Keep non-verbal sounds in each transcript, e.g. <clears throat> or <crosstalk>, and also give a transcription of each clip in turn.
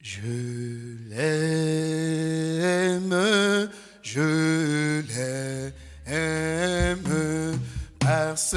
Je l'aime, je l'aime, parce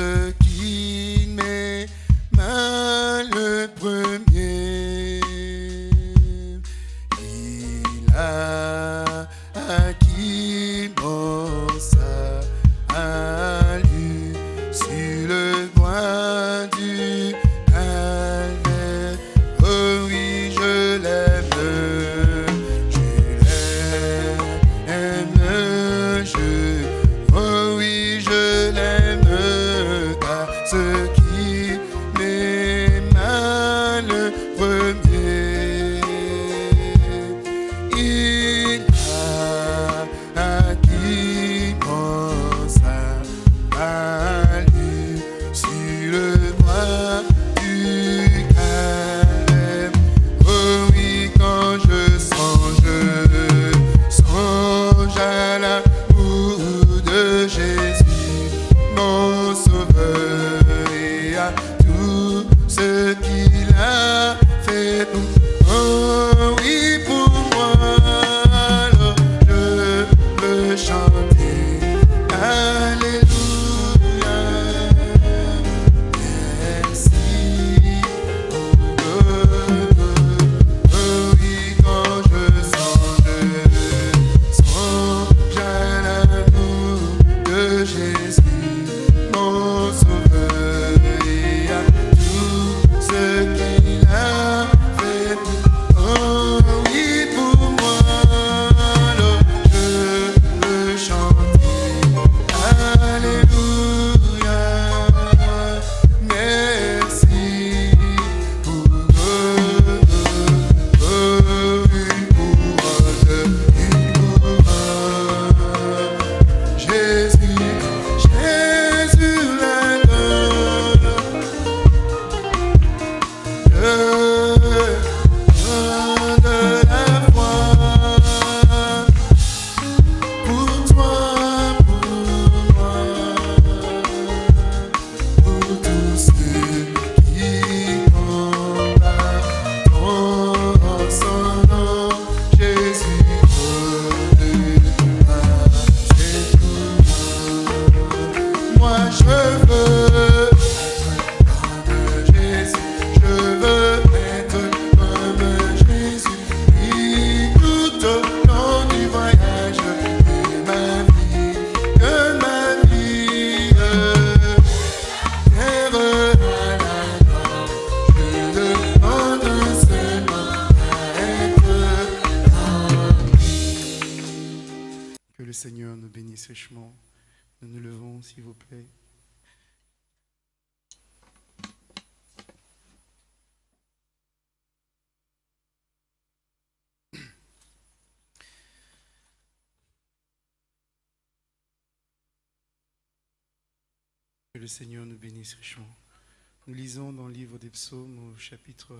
Nous lisons dans le livre des psaumes au chapitre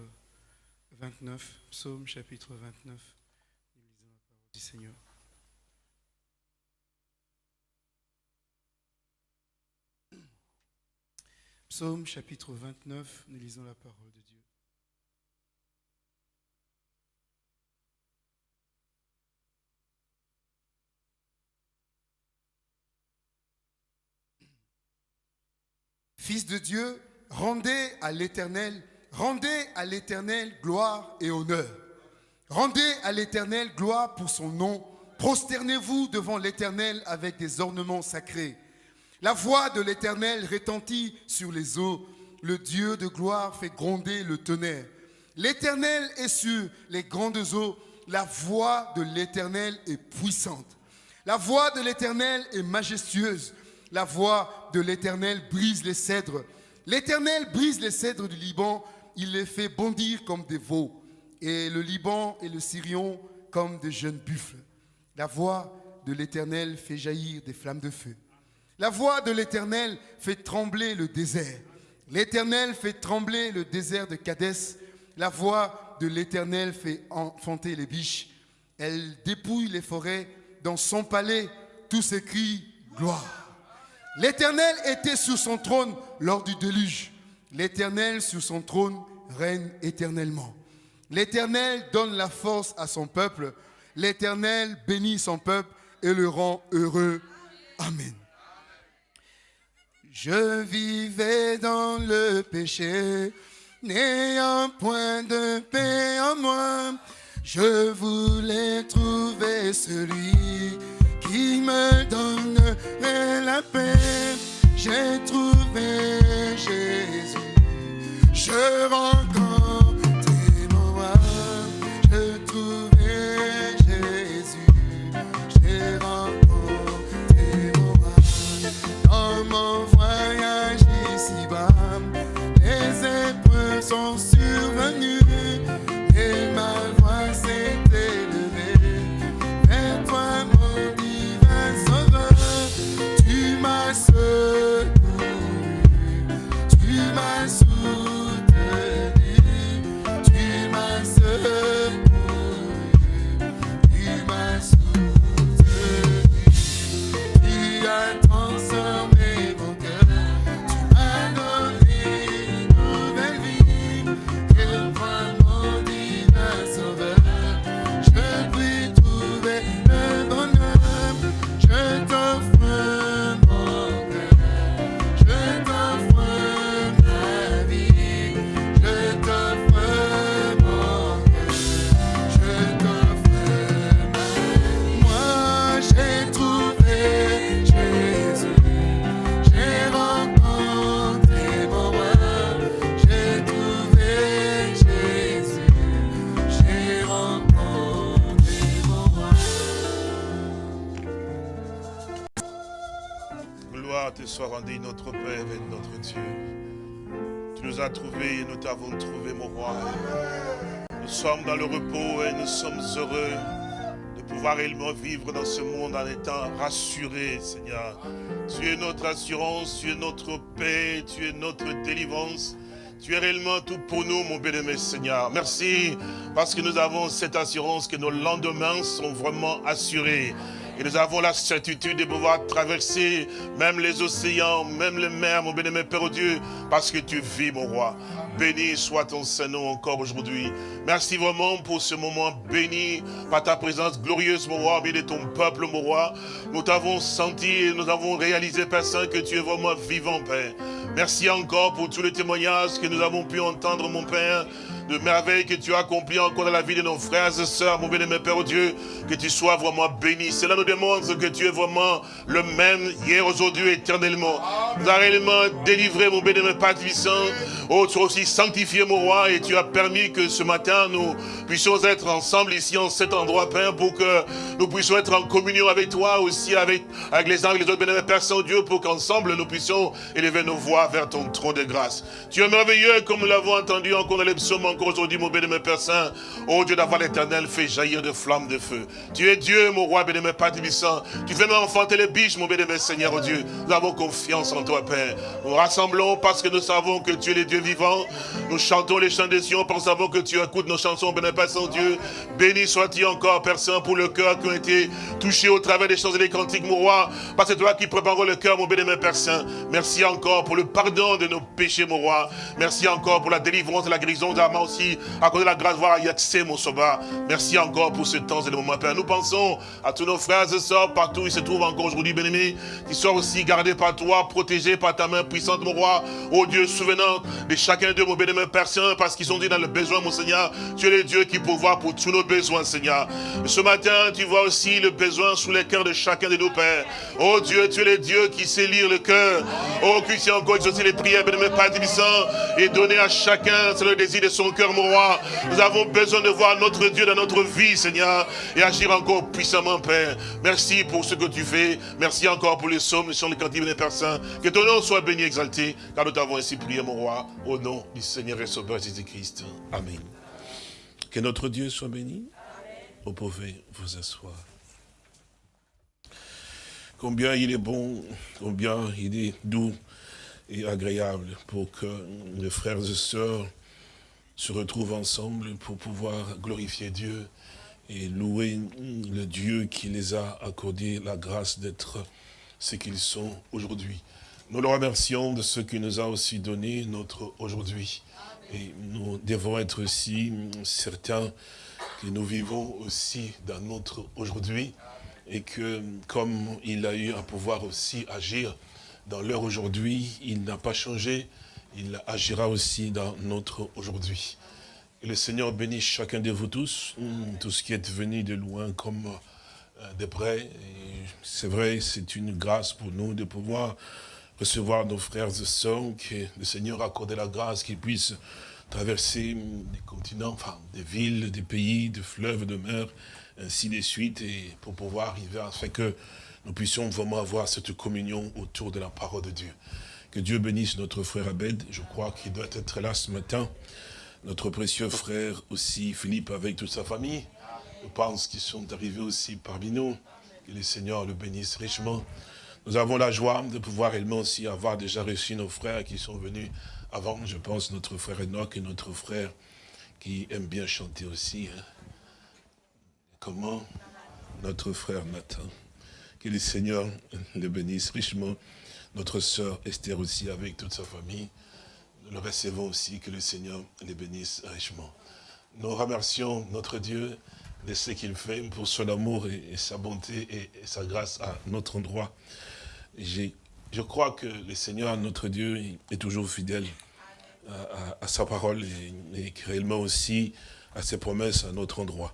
29, psaume chapitre 29. Nous lisons la parole du Seigneur. Psaume chapitre 29, nous lisons la parole de Dieu. Fils de Dieu, rendez à l'Éternel, rendez à l'Éternel gloire et honneur. Rendez à l'Éternel gloire pour son nom. Prosternez-vous devant l'Éternel avec des ornements sacrés. La voix de l'Éternel retentit sur les eaux. Le Dieu de gloire fait gronder le tonnerre. L'Éternel est sur les grandes eaux. La voix de l'Éternel est puissante. La voix de l'Éternel est majestueuse. La voix de l'Éternel brise les cèdres. L'Éternel brise les cèdres du Liban. Il les fait bondir comme des veaux. Et le Liban et le Syrion comme de jeunes buffles. La voix de l'Éternel fait jaillir des flammes de feu. La voix de l'Éternel fait trembler le désert. L'Éternel fait trembler le désert de Cadès. La voix de l'Éternel fait enfanter les biches. Elle dépouille les forêts. Dans son palais, tous s'écrient gloire. L'Éternel était sur son trône lors du déluge. L'Éternel sur son trône règne éternellement. L'Éternel donne la force à son peuple. L'Éternel bénit son peuple et le rend heureux. Amen. Je vivais dans le péché, n'ayant point de paix en moi. Je voulais trouver celui qui me donne la paix. J'ai trouvé Jésus. Je rencontrais soit rendue, notre Père et notre Dieu. Tu nous as trouvés et nous t'avons trouvé, mon roi. Nous sommes dans le repos et nous sommes heureux de pouvoir réellement vivre dans ce monde en étant rassurés, Seigneur. Tu es notre assurance, tu es notre paix, tu es notre délivrance. Tu es réellement tout pour nous, mon bien-aimé Seigneur. Merci parce que nous avons cette assurance que nos lendemains sont vraiment assurés. Et nous avons la certitude de pouvoir traverser même les océans, même les mers, mon bien-aimé Père Dieu, parce que tu vis, mon roi. Béni soit ton Saint-Nom encore aujourd'hui. Merci vraiment pour ce moment béni par ta présence glorieuse, mon roi, bien de ton peuple, mon roi. Nous t'avons senti et nous avons réalisé, Père Saint, que tu es vraiment vivant, Père. Merci encore pour tous les témoignages que nous avons pu entendre, mon Père de merveilles que tu as accompli encore dans la vie de nos frères et sœurs, mon bien-aimé Père oh Dieu, que tu sois vraiment béni. Cela nous démontre que tu es vraiment le même hier, aujourd'hui, éternellement. Nous as réellement délivré, mon bien-aimé Père puissant. Oh, tu aussi sanctifié, mon roi, et tu as permis que ce matin, nous puissions être ensemble ici, en cet endroit, Père, pour que nous puissions être en communion avec toi, aussi avec, avec les et les autres, bien-aimé Père Saint-Dieu, pour qu'ensemble, nous puissions élever nos voix vers ton trône de grâce. Tu es merveilleux, comme nous l'avons entendu encore dans les psaumes, aujourd'hui, mon bien-aimé Père Saint. Oh Dieu d'avoir l'éternel fait jaillir de flammes de feu. Tu es Dieu, mon roi, bien-aimé Père Tibissant. Tu fais même enfanter les biches, mon bien-aimé Seigneur, oh Dieu. Nous avons confiance en toi, Père. Nous rassemblons parce que nous savons que tu es le Dieu vivant. Nous chantons les chants des Sion, parce que tu écoutes nos chansons, bien-aimé Père Saint-Dieu. Béni sois-tu encore, Père Saint, pour le cœur qui ont été touchés au travers des chants et des cantiques, mon roi. Parce que toi qui prépares le cœur, mon bien-aimé Père Saint. Merci encore pour le pardon de nos péchés, mon roi. Merci encore pour la délivrance et la guérison d'Ama aussi. À cause de la grâce, voir accès, mon sauveur. Merci encore pour ce temps et le moment, Père. Nous pensons à tous nos frères et sœurs partout où ils se trouvent encore aujourd'hui, bien-aimés, qui soient aussi gardés par toi, protégés par ta main puissante, mon roi. Oh Dieu, souvenant de chacun d'eux, mon bien-aimé Père parce qu'ils sont dit dans le besoin, mon Seigneur. Tu es le Dieu qui pourvoit pour tous nos besoins, Seigneur. Ce matin, tu vois aussi le besoin sous les cœurs de chacun de nos pères. Oh Dieu, tu es le Dieu qui sait lire le cœur. Oh, sait encore exaucer les prières, bien-aimé Père et donner à chacun, c'est le désir de son cœur, mon roi. Nous avons besoin de voir notre Dieu dans notre vie, Seigneur, et agir encore puissamment, Père. Merci pour ce que tu fais. Merci encore pour les sommes, les chants, les cantiques, Père Saint. Que ton nom soit béni, exalté, car nous t'avons ainsi prié, mon roi, au nom du Seigneur et Sauveur Jésus-Christ. Amen. Que notre Dieu soit béni. Vous pouvez vous asseoir. Combien il est bon, combien il est doux et agréable pour que les frères et sœurs se retrouvent ensemble pour pouvoir glorifier Dieu et louer le Dieu qui les a accordé la grâce d'être ce qu'ils sont aujourd'hui. Nous le remercions de ce qu'il nous a aussi donné notre aujourd'hui. Et nous devons être aussi certains que nous vivons aussi dans notre aujourd'hui et que comme il a eu à pouvoir aussi agir dans l'heure aujourd'hui, il n'a pas changé, il agira aussi dans notre aujourd'hui. Et le Seigneur bénisse chacun de vous tous, tout ce qui est venu de loin comme euh, de près. C'est vrai, c'est une grâce pour nous de pouvoir recevoir nos frères et sœurs, que le Seigneur a accordé la grâce qu'ils puissent traverser des continents, des villes, des pays, des fleuves, de mers, ainsi de suite, et pour pouvoir arriver afin que nous puissions vraiment avoir cette communion autour de la parole de Dieu. Que Dieu bénisse notre frère Abed, je crois qu'il doit être là ce matin. Notre précieux frère aussi, Philippe, avec toute sa famille. Je pense qu'ils sont arrivés aussi parmi nous. Que le Seigneur le bénisse richement. Nous avons la joie de pouvoir également aussi avoir déjà reçu nos frères qui sont venus avant. Je pense notre frère Enoch et notre frère qui aime bien chanter aussi. Hein. Comment? Notre frère Nathan. Que le Seigneur le bénisse richement. Notre sœur Esther aussi avec toute sa famille. Nous le recevons aussi, que le Seigneur les bénisse richement. Nous remercions notre Dieu de ce qu'il fait pour son amour et, sa bonté et, sa grâce à notre endroit. Je crois que le Seigneur, notre Dieu, est toujours fidèle à, sa parole et, et, réellement aussi à ses promesses à notre endroit.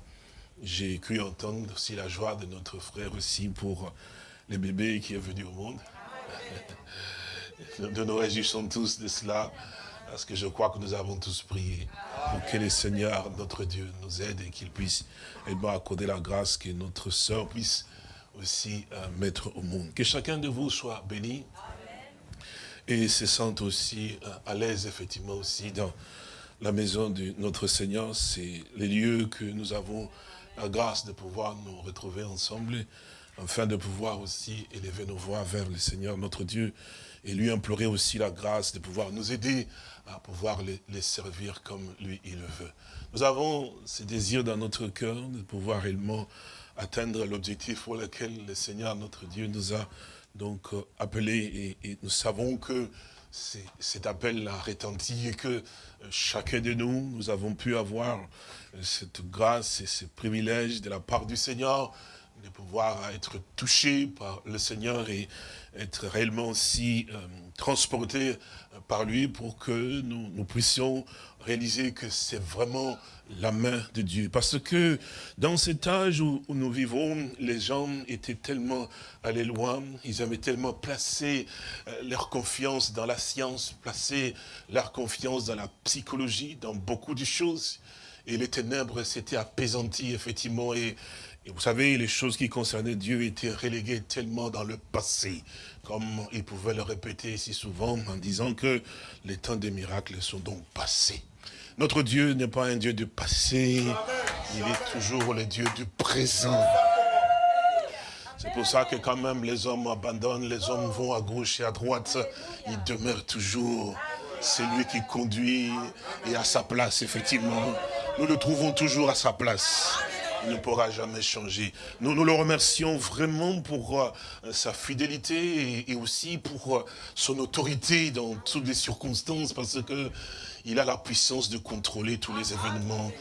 J'ai cru entendre aussi la joie de notre frère aussi pour les bébés qui est venu au monde. <laughs> Nous nous réjouissons tous de cela, parce que je crois que nous avons tous prié pour que le Seigneur, notre Dieu, nous aide et qu'il puisse accorder la grâce que notre sœur puisse aussi euh, mettre au monde. Que chacun de vous soit béni et se sente aussi euh, à l'aise, effectivement, aussi dans la maison de notre Seigneur. C'est les lieux que nous avons la grâce de pouvoir nous retrouver ensemble, afin de pouvoir aussi élever nos voix vers le Seigneur, notre Dieu, et lui implorer aussi la grâce de pouvoir nous aider à pouvoir les, servir comme lui, il le veut. Nous avons ce désir dans notre cœur de pouvoir réellement atteindre l'objectif pour lequel le Seigneur, notre Dieu, nous a donc euh, appelés et, nous savons que cet appel a retenti et que euh, chacun de nous, nous avons pu avoir euh, cette grâce et ce privilège de la part du Seigneur de pouvoir être touché par le Seigneur et être réellement aussi euh, transporté euh, par lui pour que nous, puissions réaliser que c'est vraiment la main de Dieu. Parce que dans cet âge où, nous vivons, les gens étaient tellement allés loin, ils avaient tellement placé euh, leur confiance dans la science, placé leur confiance dans la psychologie, dans beaucoup de choses. Et les ténèbres s'étaient apaisanties, effectivement, et vous savez, les choses qui concernaient Dieu étaient reléguées tellement dans le passé, comme il pouvait le répéter si souvent en disant que les temps des miracles sont donc passés. Notre Dieu n'est pas un Dieu du passé, il est toujours le Dieu du présent. C'est pour ça que quand même les hommes abandonnent, les hommes vont à gauche et à droite, il demeure toujours. C'est lui qui conduit et à sa place, effectivement. Nous le trouvons toujours à sa place il ne pourra jamais changer. Nous nous le remercions vraiment pour euh, sa fidélité et, aussi pour euh, son autorité dans toutes les circonstances parce que il a la puissance de contrôler tous les événements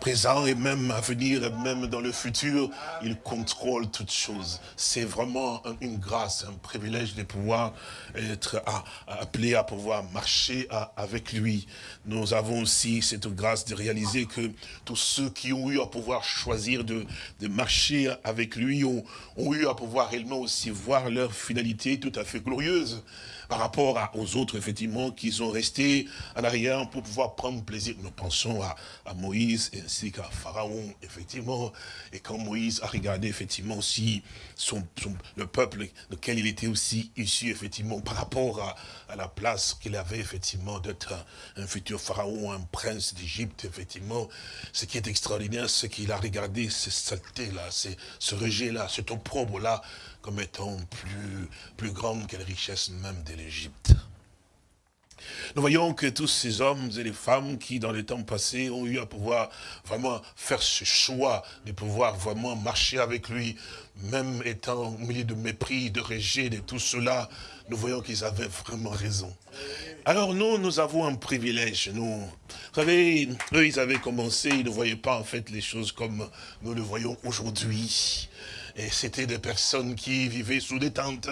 présent et même à venir, et même dans le futur, il contrôle toutes choses. C'est vraiment une grâce, un privilège de pouvoir être appelé à pouvoir marcher avec lui. Nous avons aussi cette grâce de réaliser que tous ceux qui ont eu à pouvoir choisir de, marcher avec lui ont, ont eu à pouvoir réellement aussi voir leur finalité tout à fait glorieuse par rapport aux autres, effectivement, qui sont restés en arrière pour pouvoir prendre plaisir. Nous pensons à, Moïse ainsi qu'à Pharaon, effectivement. Et quand Moïse a regardé, effectivement, aussi le peuple lequel il était aussi issu, effectivement, par rapport à, la place qu'il avait, effectivement, d'être un, futur Pharaon, un prince d'Égypte, effectivement. Ce qui est extraordinaire, c'est qu'il a regardé ces saletés-là, ce rejet-là, cet opprobre-là, comme étant plus, plus grande que les richesses même de l'Égypte. Nous voyons que tous ces hommes et les femmes qui, dans les temps passés, ont eu à pouvoir vraiment faire ce choix de pouvoir vraiment marcher avec lui, même étant au milieu de mépris, de rejet, de tout cela, nous voyons qu'ils avaient vraiment raison. Alors nous, nous avons un privilège, nous. Vous savez, eux, ils avaient commencé, ils ne voyaient pas en fait les choses comme nous le voyons aujourd'hui. Et c'était des personnes qui vivaient sous des tentes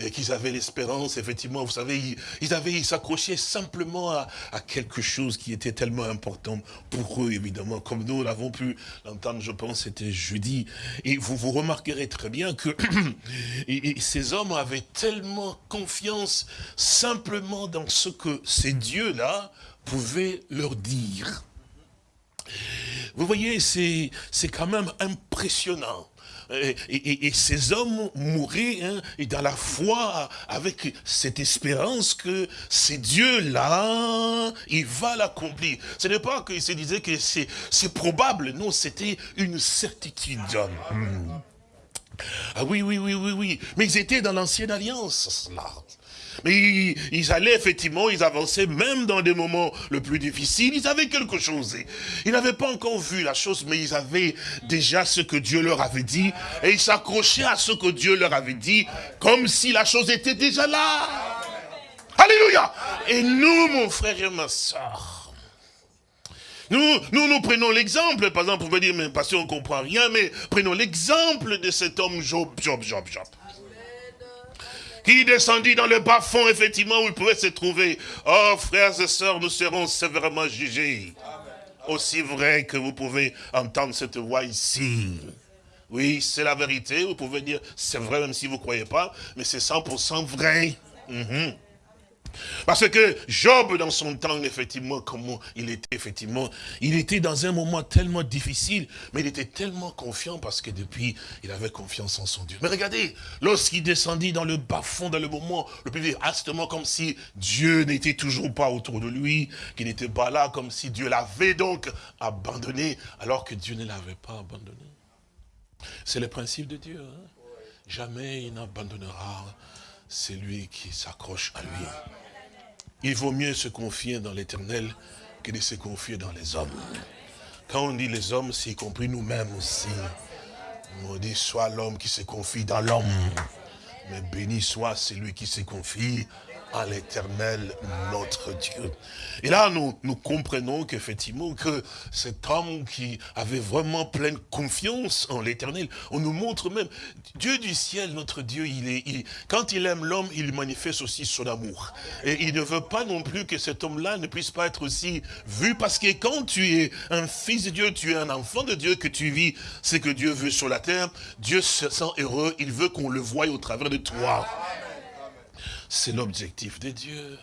et qui avaient l'espérance, effectivement, vous savez, ils, avaient, ils s'accrochaient simplement à, quelque chose qui était tellement important pour eux, évidemment, comme nous l'avons pu l'entendre, je pense, c'était jeudi. Et vous vous remarquerez très bien que <clears throat> ces hommes avaient tellement confiance simplement dans ce que ces dieux-là pouvaient leur dire. Vous voyez, c'est quand même impressionnant et, ces hommes mouraient hein, et dans la foi avec cette espérance que ces dieux-là, il va l'accomplir. Ce n'est pas qu'ils se disaient que c'est probable, non, c'était une certitude. Hmm. Ah oui, oui, oui, oui, oui. Mais ils étaient dans l'ancienne alliance, cela. Mais ils, allaient effectivement, ils avançaient même dans des moments le plus difficiles. Ils avaient quelque chose. Ils n'avaient pas encore vu la chose, mais ils avaient déjà ce que Dieu leur avait dit. Et ils s'accrochaient à ce que Dieu leur avait dit, comme si la chose était déjà là. Alléluia. Et nous, mon frère et ma soeur, nous, nous, nous prenons l'exemple, par exemple, vous pouvez dire, mais parce qu'on ne comprend rien, mais prenons l'exemple de cet homme Job, Job, Job, Job qui descendit dans le bas-fond, effectivement, où il pouvait se trouver. Oh, frères et sœurs, nous serons sévèrement jugés. Aussi vrai que vous pouvez entendre cette voix ici. Oui, c'est la vérité. Vous pouvez dire, c'est vrai même si vous ne croyez pas, mais c'est 100% vrai. Mhm. Parce que Job, dans son temps, effectivement, comment il était, effectivement, il était dans un moment tellement difficile, mais il était tellement confiant parce que depuis, il avait confiance en son Dieu. Mais regardez, lorsqu'il descendit dans le bas-fond, dans le moment le plus hastement comme si Dieu n'était toujours pas autour de lui, qu'il n'était pas là, comme si Dieu l'avait donc abandonné, alors que Dieu ne l'avait pas abandonné. C'est le principe de Dieu. Hein. Jamais il n'abandonnera celui qui s'accroche à lui. Il vaut mieux se confier dans l'éternel que de se confier dans les hommes. Quand on dit les hommes, c'est y compris nous-mêmes aussi. On dit soit l'homme qui se confie dans l'homme, mais béni soit celui qui se confie à l'éternel notre Dieu. Et là, nous, nous comprenons qu'effectivement, que cet homme qui avait vraiment pleine confiance en l'éternel, on nous montre même, Dieu du ciel, notre Dieu, il est, quand il aime l'homme, il manifeste aussi son amour. Et il ne veut pas non plus que cet homme-là ne puisse pas être aussi vu, parce que quand tu es un fils de Dieu, tu es un enfant de Dieu, que tu vis ce que Dieu veut sur la terre, Dieu se sent heureux, il veut qu'on le voie au travers de toi. C'est l'objectif de Dieu.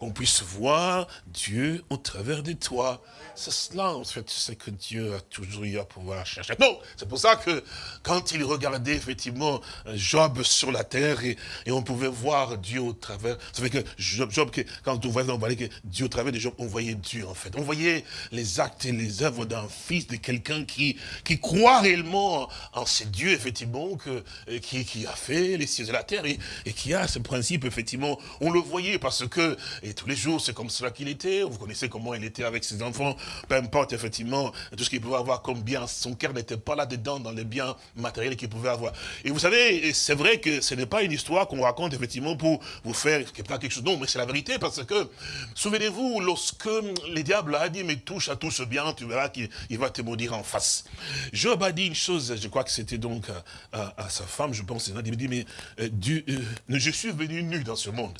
Qu'on puisse voir Dieu au travers de toi. C'est cela, en fait, c'est que Dieu a toujours eu à pouvoir chercher. Non, c'est pour ça que quand il regardait effectivement Job sur la terre et, on pouvait voir Dieu au travers, ça fait que Job, quand on voyait, on voyait que Dieu au travers de Job, on voyait Dieu en fait. On voyait les actes et les œuvres d'un fils, de quelqu'un qui, qui croit réellement en ces dieux, effectivement, que, qui, a fait les cieux et la terre et qui a ce principe, effectivement, on le voyait parce que, et tous les jours, c'est comme cela qu'il était. Vous connaissez comment il était avec ses enfants peu importe effectivement tout ce qu'il pouvait avoir comme bien, son cœur n'était pas là-dedans dans les biens matériels qu'il pouvait avoir. Et vous savez, c'est vrai que ce n'est pas une histoire qu'on raconte effectivement pour vous faire quelque chose. Non, mais c'est la vérité parce que, souvenez-vous, lorsque les diables a dit, mais touche à tout ce bien, tu verras qu'il va te maudire en face. Job a dit une chose, je crois que c'était donc à, sa femme, je pense, il dit, mais euh, euh, je suis venu nu dans ce monde.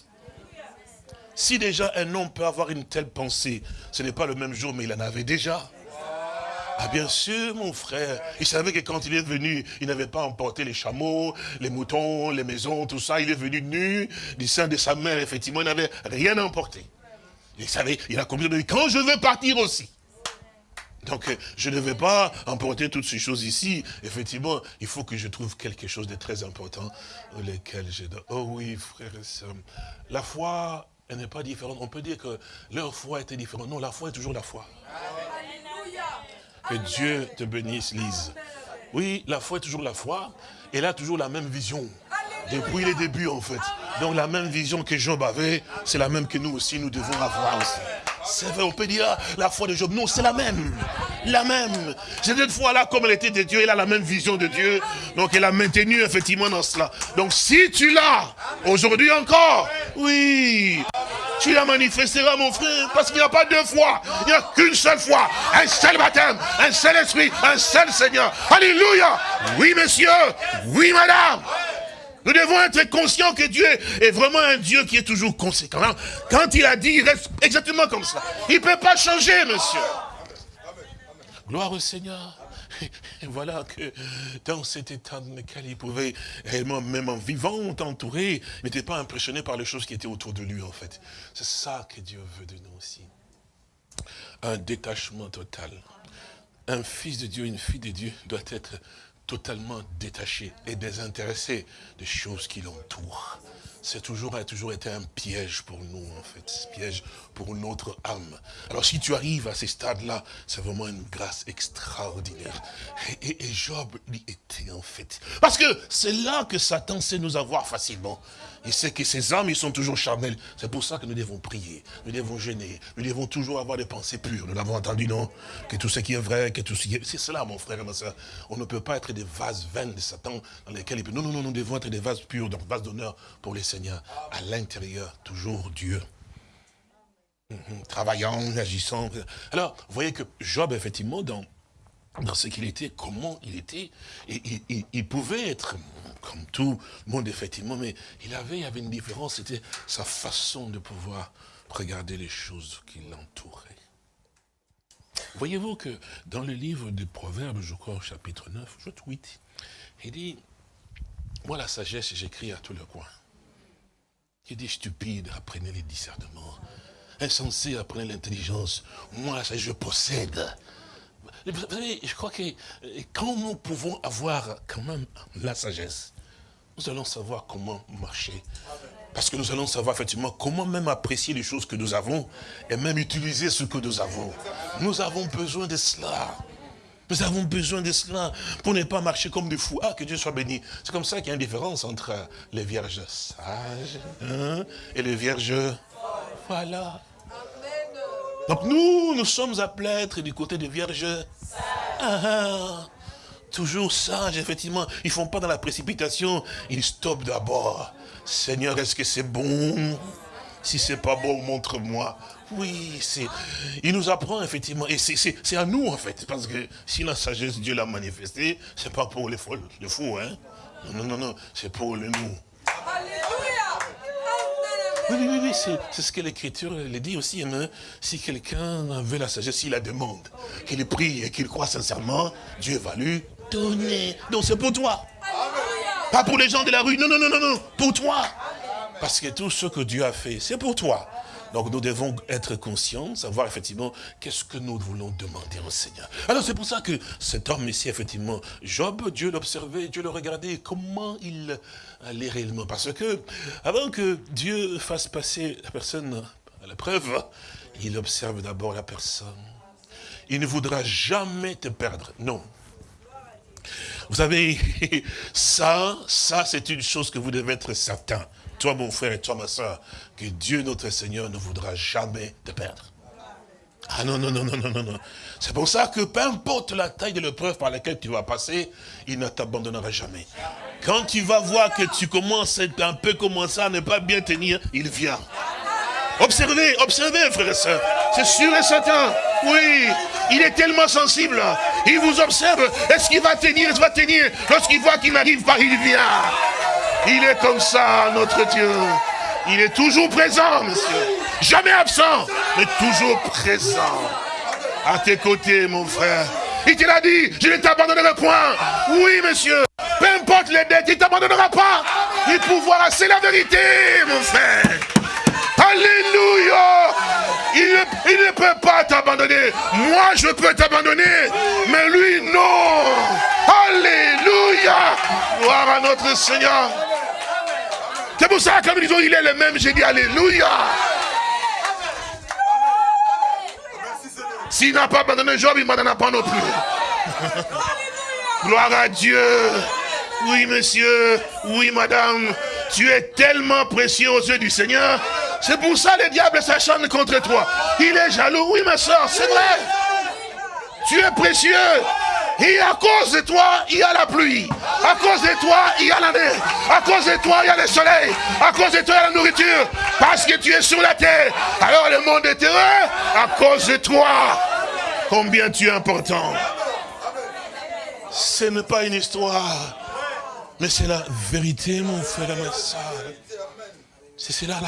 Si déjà un homme peut avoir une telle pensée, ce n'est pas le même jour, mais il en avait déjà. Ah bien sûr, mon frère. Il savait que quand il est venu, il n'avait pas emporté les chameaux, les moutons, les maisons, tout ça. Il est venu nu du sein de sa mère. Effectivement, il n'avait rien emporté. Il savait, il a compris, quand je veux partir aussi. Donc, je ne vais pas emporter toutes ces choses ici. Effectivement, il faut que je trouve quelque chose de très important, lequel je. Oh oui, frère et soeur. La foi elle n'est pas différente. On peut dire que leur foi était différente. Non, la foi est toujours la foi. Que Dieu te bénisse, Lise. Oui, la foi est toujours la foi. Elle a toujours la même vision. Depuis les débuts, en fait. Donc la même vision que Job avait, c'est la même que nous aussi, nous devons avoir aussi. C'est vrai, on peut dire la foi de Job. Non, c'est la même. La même. Cette fois-là, comme elle était de Dieu, elle a la même vision de Dieu. Donc elle a maintenu effectivement dans cela. Donc si tu l'as, aujourd'hui encore, oui, tu la manifesteras, mon frère, parce qu'il n'y a pas deux fois, il n'y a qu'une seule fois, un seul baptême, un seul esprit, un seul Seigneur. Alléluia. Oui, monsieur. Oui, madame. Nous devons être conscients que Dieu est vraiment un Dieu qui est toujours conséquent. Quand il a dit, il reste exactement comme ça. Il ne peut pas changer, monsieur. Gloire au Seigneur. Et voilà que dans cet état dans lequel il pouvait réellement, même en vivant, entouré, n'était pas impressionné par les choses qui étaient autour de lui, en fait. C'est ça que Dieu veut de nous aussi. Un détachement total. Un fils de Dieu, une fille de Dieu doit être totalement détaché et désintéressé des choses qui l'entourent. C'est toujours, a toujours été un piège pour nous, en fait, piège pour notre âme. Alors si tu arrives à ces stades-là, c'est vraiment une grâce extraordinaire. Et, et, Job lui était, en fait. Parce que c'est là que Satan sait nous avoir facilement. Il sait que ces âmes, ils sont toujours charnels. C'est pour ça que nous devons prier, nous devons gêner, nous devons toujours avoir des pensées pures. Nous l'avons entendu, non? Que tout ce qui est vrai, que tout ce qui est... C'est cela, mon frère et ma soeur. On ne peut pas être des vases vains de Satan dans lesquels il peut... Non, non, non, nous devons être des vases purs, donc vases d'honneur pour les seigneurs. À l'intérieur, toujours Dieu. Mhm. Travaillant, agissant. Alors, vous voyez que Job, effectivement, dans, dans ce qu'il était, comment il était, il pouvait être comme tout le monde, effectivement, mais il avait, il avait une différence, c'était sa façon de pouvoir regarder les choses qui l'entouraient. Voyez-vous que dans le livre des Proverbes, je crois au chapitre 9, je tweet, il dit, moi la sagesse, j'écris à tous les coins. Il dit, stupide, apprenez les discernements. Insensé, apprenez l'intelligence. Moi, je possède. Vous savez, je crois que quand nous pouvons avoir quand même la sagesse, nous allons savoir comment marcher. Parce que nous allons savoir effectivement comment même apprécier les choses que nous avons et même utiliser ce que nous avons. Nous avons besoin de cela. Nous avons besoin de cela pour ne pas marcher comme des fous. Ah, que Dieu soit béni. C'est comme ça qu'il y a une différence entre les vierges sages hein, et les vierges... Voilà. Donc nous, nous sommes appelés à être du côté des vierges ah, ah. toujours sages, effectivement. Ils ne font pas dans la précipitation, ils stoppent d'abord. Seigneur, est-ce que c'est bon? Si c'est pas bon, montre-moi. Oui, c'est. il nous apprend effectivement, et c'est à nous en fait, parce que si la sagesse Dieu l'a manifestée, c'est pas pour les fous, les fous, hein. Non, non, non, c'est pour les nous. Oui, oui, oui, c'est ce que l'Écriture le dit aussi. Hein. Si quelqu'un veut la sagesse, il la demande, qu'il prie et qu'il croit sincèrement, Dieu va lui donner. Donc c'est pour toi. Pas pour les gens de la rue, non, non, non, non, non, pour toi. Parce que tout ce que Dieu a fait, c'est pour toi. Donc nous devons être conscients, savoir effectivement qu'est-ce que nous voulons demander au Seigneur. Alors c'est pour ça que cet homme ici, effectivement, Job, Dieu l'observait, Dieu le regardait, comment il allait réellement? Parce que avant que Dieu fasse passer la personne à la preuve, il observe d'abord la personne. Il ne voudra jamais te perdre, non. Vous savez, <laughs> ça, ça c'est une chose que vous devez être certain toi mon frère et toi ma soeur, que Dieu notre Seigneur ne voudra jamais te perdre. Ah non, non, non, non, non, non, non. C'est pour ça que peu importe la taille de l'épreuve par laquelle tu vas passer, il ne t'abandonnera jamais. Quand tu vas voir que tu commences un peu commencer à ne pas bien tenir, il vient. Observez, observez, frères et sœurs. C'est sûr et certain. Oui, il est tellement sensible. Il vous observe. Est-ce qu'il va tenir Est-ce qu'il va tenir? Lorsqu'il voit qu'il n'arrive pas, il vient. Il est comme ça, notre Dieu. Il est toujours présent, monsieur. Jamais absent, mais toujours présent. À tes côtés, mon frère. Il te l'a dit, je ne t'abandonnerai point. Oui, monsieur. Peu importe les dettes, il ne t'abandonnera pas. Il pouvoir, c'est la vérité, mon frère. Alléluia. Il ne peut pas t'abandonner. Moi, je peux t'abandonner. Mais lui, non. Alléluia. Gloire à notre Seigneur. C'est pour ça que nous disons, il est le même. J'ai dit Alléluia. S'il n'a pas abandonné Job, il ne pas non plus. Gloire à Dieu. Oui, monsieur. Oui, madame. Tu es tellement précieux aux yeux du Seigneur. C'est pour ça le diable s'acharne contre toi. Il est jaloux. Oui, ma soeur, c'est vrai. Tu es précieux. Et à cause de toi, il y a la pluie. À cause de toi, il y a la neige. À cause de toi, il y a le soleil. À cause de toi, il y a la nourriture. Parce que tu es sur la terre. Alors le monde est heureux à cause de toi. Combien tu es important. Ce n'est pas une histoire. Mais c'est la vérité, mon frère et ma soeur. C'est cela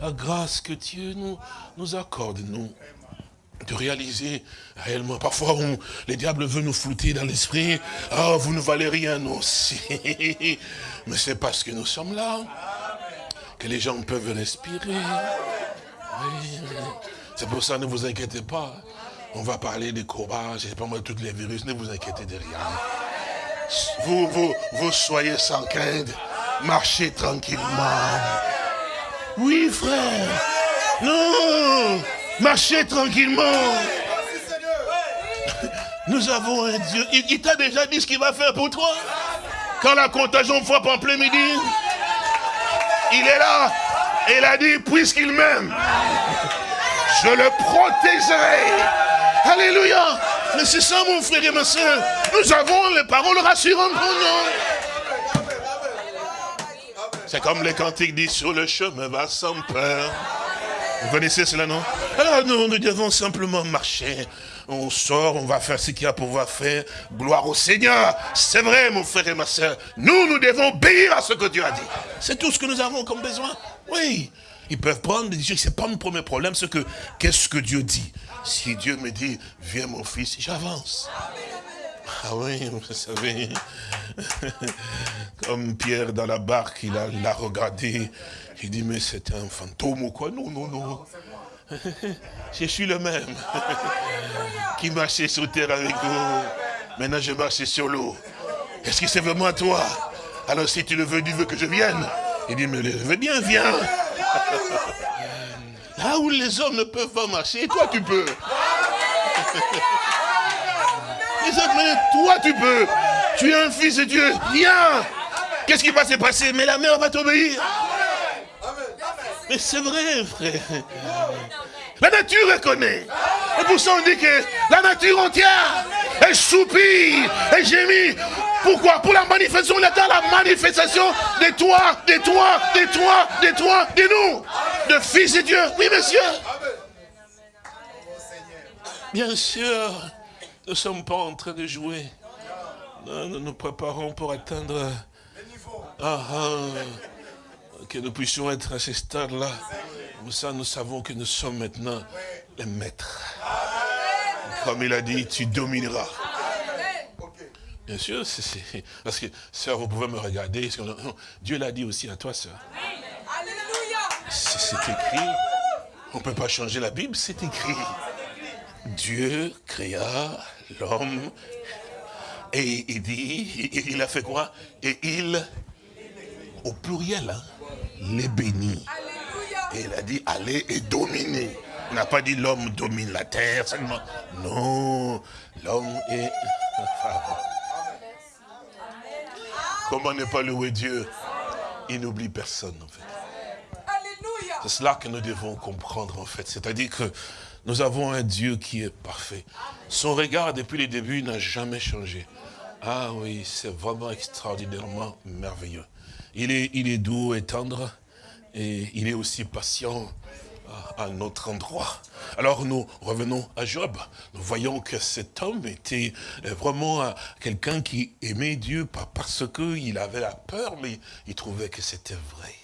la grâce que Dieu nous, nous accorde, nous de réaliser réellement. Parfois, on, les diables veulent nous flouter dans l'esprit. Oh, vous ne valez rien aussi. <laughs> Mais c'est parce que nous sommes là que les gens peuvent respirer. C'est pour ça, ne vous inquiétez pas. On va parler des courbages, je sais pas moi, tous les virus, ne vous inquiétez de rien. Vous, vous, soyez sans crainte. Marchez tranquillement. Oui, frère. Non. Marchez tranquillement. Nous avons un Dieu. Il, t'a déjà dit ce qu'il va faire pour toi. Quand la contagion frappe en plein midi, il est là. Et il a dit, puisqu'il m'aime, je le protégerai. Alléluia. Mais c'est ça, mon frère et ma soeur. Nous avons les paroles rassurantes pour nous. C'est comme les cantiques disent, sur le chemin va sans peur. Vous connaissez cela, non? Alors nous, nous devons simplement marcher. On sort, on va faire ce qu'il y a pour pouvoir faire. Gloire au Seigneur. C'est vrai, mon frère et ma soeur. Nous, nous devons obéir à ce que Dieu a dit. C'est tout ce que nous avons comme besoin. Oui. Ils peuvent prendre des décisions. C'est pas mon premier problème. C'est que, qu'est-ce que Dieu dit Si Dieu me dit, viens mon fils, j'avance. Ah oui, vous savez, <laughs> comme Pierre dans la barque, il a, regardé, il dit, mais c'est un fantôme ou quoi? Non, non, non. <laughs> Je suis le même <laughs> qui marchait sur terre avec vous. Maintenant, je marche sur l'eau. Est-ce que c'est vraiment toi? Alors, si tu le veux, tu veux que je vienne Il dit, mais je veux bien, viens. Là où les hommes ne peuvent pas marcher, toi, tu peux. <laughs> mais toi tu peux. Tu es un fils de Dieu. Viens. Qu'est-ce qui va se passer? Mais la mère va t'obéir. Mais c'est vrai, frère. La nature reconnaît. Et pour ça, on dit que la nature entière, elle soupire, elle gémit. Pourquoi? Pour la manifestation, on attend la manifestation de toi, de toi, de toi, de toi, de nous, de fils de Dieu. Oui, monsieur. Bien sûr. Nous ne sommes pas en train de jouer. Nous nous préparons pour atteindre ah, ah, que nous puissions être à ce stade-là. Comme ça, nous savons que nous sommes maintenant les maîtres. Comme il a dit, tu domineras. Bien sûr, parce que, sœur, vous pouvez me regarder. Dieu l'a dit aussi à toi, sœur. C'est écrit. On ne peut pas changer la Bible, c'est écrit. Dieu créa l'homme et il dit, il a fait quoi? Et il, au pluriel, hein, les bénit. Et il a dit, allez et dominez. Il n'a pas dit l'homme domine la terre. Non, l'homme est... <laughs> Comment ne pas louer Dieu? Il n'oublie personne en fait. C'est cela que nous devons comprendre en fait. C'est-à-dire que nous avons un Dieu qui est parfait. Son regard depuis le début n'a jamais changé. Ah oui, c'est vraiment extraordinairement merveilleux. Il est, il est doux et tendre, et il est aussi patient à, notre endroit. Alors nous revenons à Job. Nous voyons que cet homme était vraiment quelqu'un qui aimait Dieu, pas parce qu'il avait la peur, mais il trouvait que c'était vrai.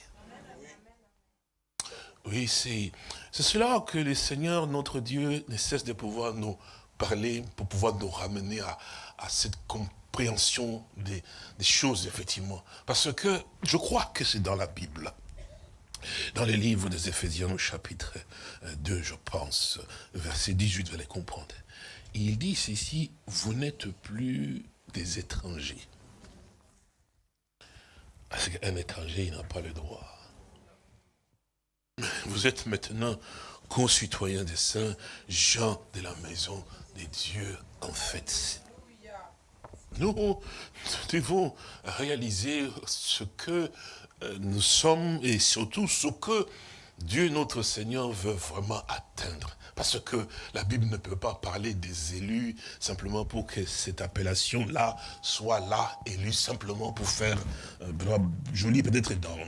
Oui, c'est cela que le Seigneur, notre Dieu, ne cesse de pouvoir nous parler, pour pouvoir nous ramener à, cette compréhension des, choses, effectivement. Parce que je crois que c'est dans la Bible. Dans les livres des Éphésiens, au chapitre 2, euh, je pense, verset 18, vous allez comprendre. Il dit ceci, vous n'êtes plus des étrangers. Parce qu'un étranger, il n'a pas le droit vous êtes maintenant concitoyens des saints, gens de la maison des dieux, en fait. nous devons réaliser ce que euh, nous sommes et surtout ce que Dieu notre Seigneur veut vraiment atteindre. Parce que la Bible ne peut pas parler des élus simplement pour que cette appellation-là soit là, élue simplement pour faire euh, joli peut-être dans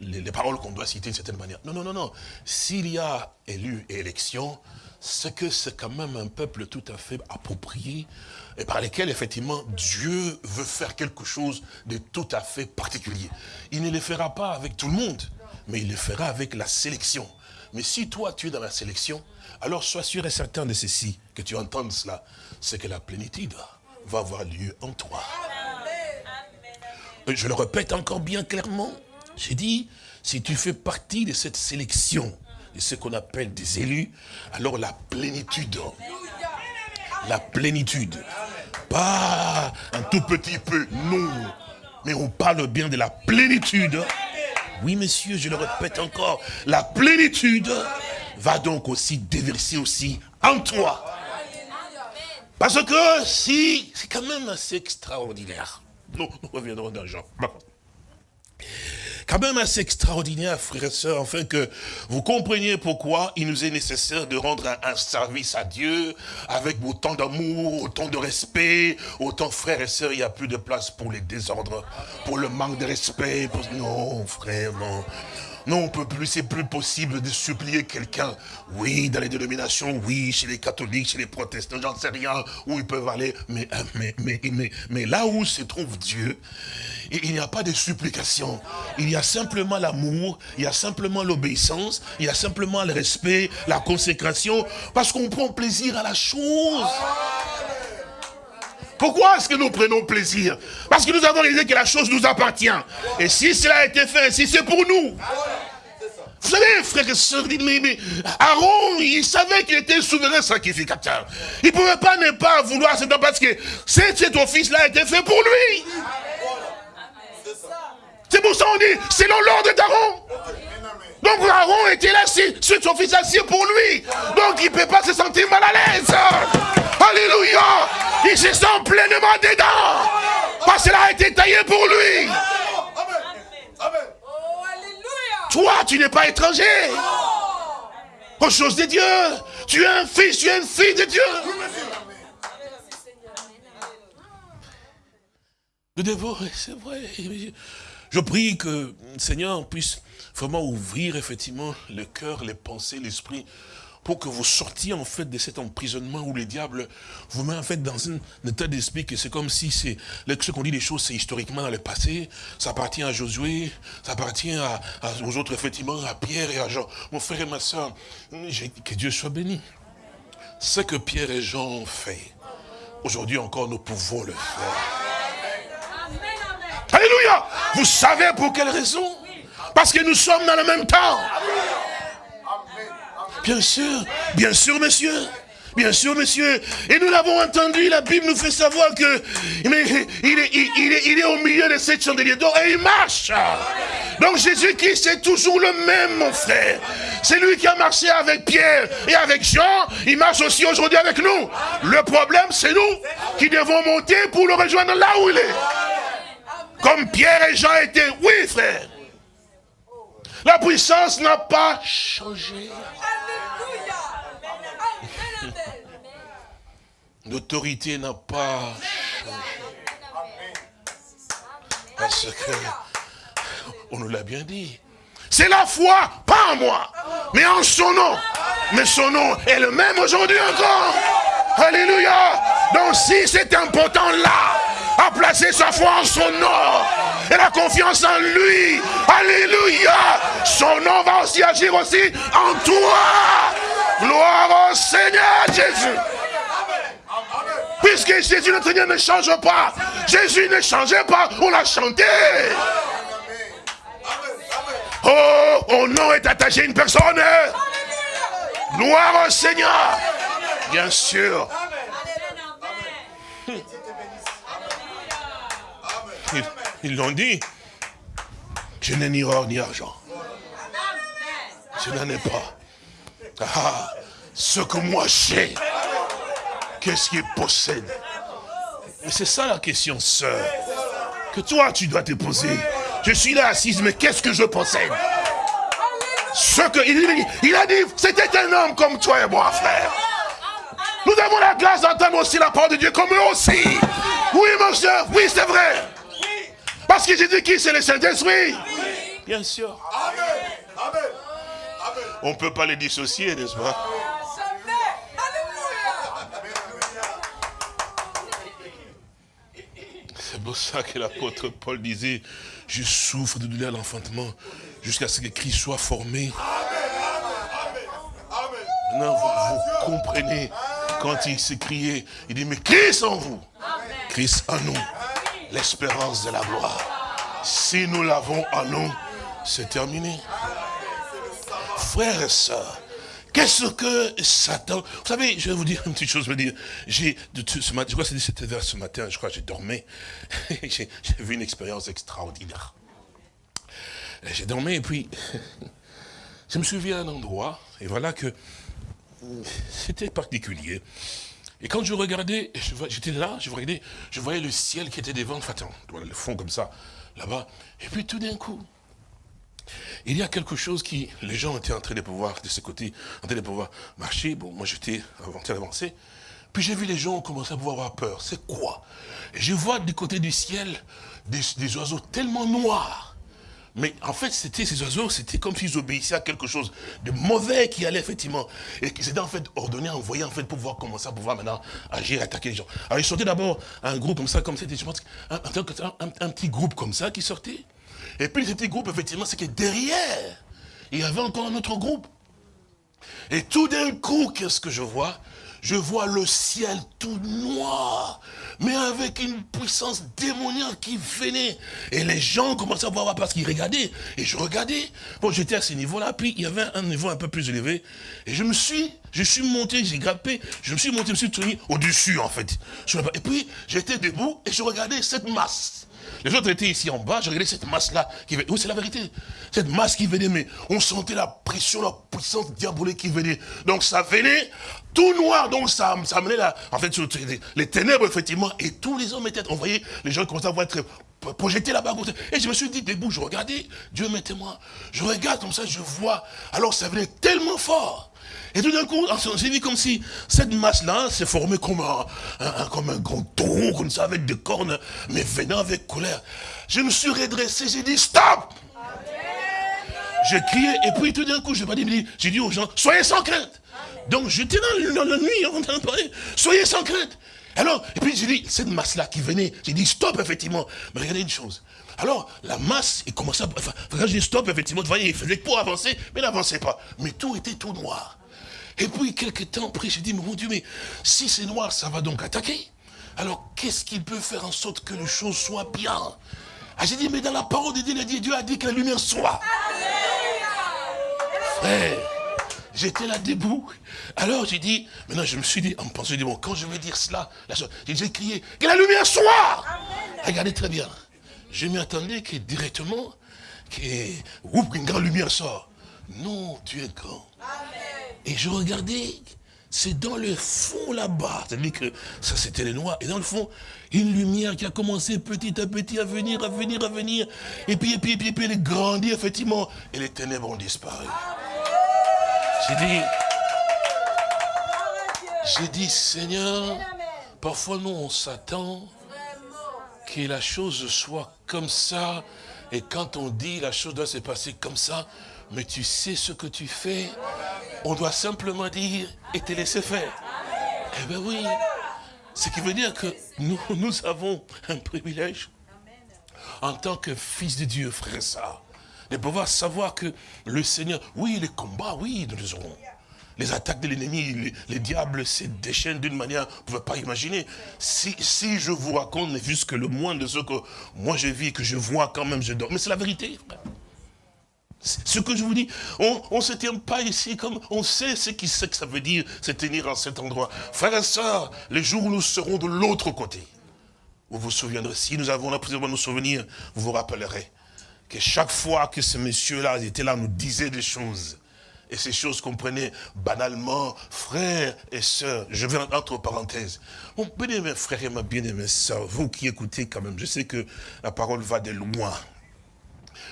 les, les paroles qu'on doit citer d'une certaine manière. Non, non, non, non. S'il y a élu et élection, c'est que c'est quand même un peuple tout à fait approprié et par lesquels, effectivement, Dieu veut faire quelque chose de tout à fait particulier. Il ne le fera pas avec tout le monde, mais il le fera avec la sélection. Mais si toi, tu es dans la sélection, alors sois sûr et certain de ceci, que tu entendes cela, c'est que la plénitude va avoir lieu en toi. Je le répète encore bien clairement. J'ai dit, si tu fais partie de cette sélection, de ce qu'on appelle des élus, alors la plénitude, la plénitude, pas un tout petit peu, non, mais on parle bien de la plénitude oui, monsieur, je le répète encore, la plénitude va donc aussi déverser aussi en toi. Parce que si, c'est quand même assez extraordinaire. Nous, nous reviendrons dans quand même assez extraordinaire, frères et sœurs, afin que vous compreniez pourquoi il nous est nécessaire de rendre un, service à Dieu avec autant d'amour, autant de respect, autant frères et sœurs, il n'y a plus de place pour les désordres, pour le manque de respect. Non, frère, non. Non, on peut plus, c'est plus possible de supplier quelqu'un. Oui, dans les dénominations, oui, chez les catholiques, chez les protestants, j'en sais rien, où ils peuvent aller. Mais, mais là où se trouve Dieu, il n'y a pas de supplication. Il y a simplement l'amour, il y a simplement l'obéissance, il y a simplement le respect, la consécration, parce qu'on prend plaisir à la chose. Pourquoi est-ce que nous prenons plaisir? Parce que nous avons réalisé que la chose nous appartient. Et si cela a été fait, si c'est pour nous. Vous savez, frères et sœurs, mais, Aaron, il savait qu'il était souverain sacrificateur. Il ne pouvait pas ne pas vouloir, c'est parce que cet office-là a été fait pour lui. C'est pour ça qu'on dit, c'est l'ordre d'Aaron. Donc Aaron était là, cet office assis pour lui. Donc il ne peut pas se sentir mal à l'aise. Alléluia. Il se sent pleinement dedans. Parce que cela a été taillé pour lui. Toi, tu n'es pas étranger. Aux choses de Dieu. Tu es un fils, tu es une fille de Dieu. Nous devons, c'est vrai, je prie que Seigneur puisse vraiment ouvrir effectivement le cœur, les pensées, l'esprit, pour que vous sortiez en fait de cet emprisonnement où le diable vous met en fait dans un, état d'esprit que c'est comme si c'est ce qu'on dit les choses c'est historiquement dans le passé, ça appartient à Josué, ça appartient à, aux autres effectivement, à Pierre et à Jean. Mon frère et ma soeur, que Dieu soit béni. Ce que Pierre et Jean ont fait, aujourd'hui encore nous pouvons le faire. Alléluia. Vous savez pour quelle raison? Parce que nous sommes dans le même temps. Bien sûr, bien sûr, monsieur. Bien sûr, monsieur. Et nous l'avons entendu, la Bible nous fait savoir que mais, il, est, il, est, au milieu de cette chandelier d'or et il marche. Donc Jésus-Christ est toujours le même, mon frère. C'est lui qui a marché avec Pierre et avec Jean. Il marche aussi aujourd'hui avec nous. Le problème, c'est nous qui devons monter pour le rejoindre là où il est. Comme Pierre et Jean étaient. Oui, frère. La puissance n'a pas changé. L'autorité n'a pas. Parce que, on nous l'a bien dit, c'est la foi, pas en moi, mais en son nom. Mais son nom est le même aujourd'hui encore. Alléluia. Donc si c'est important là, a placé sa foi en son nom et la confiance en lui. Alléluia. Son nom va aussi agir aussi en toi. Gloire au Seigneur Jésus. Puisque Jésus notre Seigneur ne change pas. Jésus ne changeait pas. On l'a chanté. Oh, au nom est attaché une personne. Gloire au Seigneur. Bien sûr. Ils l'ont dit. Je n'ai ni or ni argent. Je n'en ai pas. Ah, ce que moi j'ai, qu'est-ce qu'il possède? Mais c'est ça la question, sœur, que toi tu dois te poser. Je suis là assise, mais qu'est-ce que je possède? Ce que il, il a dit, c'était un homme comme toi et moi, frère. Nous avons la grâce d'entendre aussi la parole de Dieu comme eux aussi. Oui, mon cher, oui, c'est vrai. Parce que Jésus qui c'est le Saint-Esprit. Bien sûr. On ne peut pas les dissocier, n'est-ce pas C'est pour ça que l'apôtre Paul disait, je souffre de douleur à l'enfantement jusqu'à ce que Christ soit formé. Maintenant, vous, comprenez quand il s'écriait, il dit, mais Christ en vous, Christ en nous, l'espérance de la gloire. Si nous l'avons en nous, c'est terminé. Frères et sœurs, Qu'est-ce que Satan... Vous savez, je vais vous dire une petite chose. Je, dire, j'ai, ce matin, je crois que c'était vers ce matin, je crois que j'ai dormi. <laughs> j'ai, vu une expérience extraordinaire. J'ai dormi et puis, <laughs> je me suis vu à un endroit, et voilà que c'était particulier. Et quand je regardais, j'étais là, je regardais, je voyais le ciel qui était devant, enfin, le fond comme ça, là-bas. Et puis tout d'un coup, il y a quelque chose qui, les gens étaient en train de pouvoir, de ce côté, en train de pouvoir marcher. Bon, moi j'étais avant d'avancer. Puis j'ai vu les gens commencer à pouvoir avoir peur. C'est quoi? Je vois du côté du ciel des, oiseaux tellement noirs. Mais en fait, c'était ces oiseaux, c'était comme s'ils obéissaient à quelque chose de mauvais qui allait effectivement. Et qui s'était en fait ordonné, envoyé en fait pour pouvoir commencer à pouvoir maintenant agir, attaquer les gens. Alors ils sortaient d'abord un groupe comme ça, comme c'était, je pense, un, un, petit groupe comme ça qui sortait. Et puis petit groupe, effectivement, c'est que derrière, il y avait encore un autre groupe. Et tout d'un coup, qu'est-ce que je vois? Je vois le ciel tout noir, mais avec une puissance démoniaque qui venait. Et les gens commençaient à voir parce qu'ils regardaient. Et je regardais. Bon, j'étais à ce niveau-là, puis il y avait un niveau un peu plus élevé. Et je me suis, je suis monté, j'ai grimpé, je me suis monté, je me suis tourné au-dessus, en fait. Et puis, j'étais debout et je regardais cette masse. Les autres étaient ici en bas, je regardais cette masse-là qui venait. Oui, c'est la vérité. Cette masse qui venait, mais on sentait la pression, la puissance diabolique qui venait. Donc ça venait tout noir, donc ça, ça menait là, en fait, les ténèbres, effectivement, et tous les hommes étaient, on voyait les gens commençaient à voir être projetés là-bas. Et je me suis dit, debout, je regardais, Dieu mettez-moi. Je regarde comme ça, je vois. Alors ça venait tellement fort. Et tout d'un coup, j'ai vu comme si cette masse-là s'est formée comme un, comme un grand taureau, comme ça, avec des cornes, mais venant avec colère. Je me suis redressé, j'ai dit stop J'ai crié, et puis tout d'un coup, je dit, j'ai dit aux gens, soyez sans crainte. Donc j'étais dans, la nuit en train de parler, soyez sans crainte. Alors, et puis j'ai dit, cette masse-là qui venait, j'ai dit stop, effectivement. Mais regardez une chose. Alors, la masse, il commençait à... Enfin, quand j'ai dit stop, effectivement, vous voyez, il faisait pour avancer, mais n'avançait pas. Mais tout était tout noir. Et puis, quelques temps après, j'ai dit, mon Dieu, mais si c'est noir, ça va donc attaquer. Alors, qu'est-ce qui peut faire en sorte que les choses soient bien? Ah, J'ai dit, mais dans la parole de Dieu, Dieu a dit que la lumière soit. Frère, j'étais là debout. Alors, j'ai dit, maintenant, je me suis dit, en pensant, bon, quand je vais dire cela, j'ai crié, que la lumière soit. Regardez très bien. Je m'y attendais que directement, que, une grande lumière sort. Non, tu es grand. Et je regardais, c'est dans le fond là-bas. C'est-à-dire que ça c'était les noirs. Et dans le fond, une lumière qui a commencé petit à petit à venir, à venir, à venir. Et puis, et puis, et puis, et puis elle grandit effectivement. Et les ténèbres ont disparu. J'ai dit, j'ai dit, Seigneur, parfois nous on s'attend que la chose soit comme ça. Et quand on dit la chose doit se passer comme ça, mais tu sais ce que tu fais On doit simplement dire et te laisser faire. Eh bien oui. Ce qui veut dire que nous, <laughs> nous avons un privilège en tant que fils de Dieu, frère ça, de pouvoir savoir que le Seigneur, oui, les combats, oui, nous les aurons. Les attaques de l'ennemi, les, diables se déchaînent d'une manière, vous ne pouvez pas imaginer. Si, si je vous raconte juste que le moins de ce que moi je vis, que je vois quand même, je dors. Mais c'est la vérité. Ce que je vous dis, on ne se tient pas ici comme on sait ce, qui, que ça veut dire, se tenir en cet endroit. Frères et sœurs, les jours où nous serons de l'autre côté, vous vous souviendrez, si nous avons la de nous souvenir, vous vous rappellerez que chaque fois que ce monsieur-là était là, nous disait des choses, et ces choses qu'on prenait banalement, frères et sœurs, je vais entre parenthèses. Mon bien-aimé frère et ma bien-aimée sœur, vous qui écoutez quand même, je sais que la parole va de loin.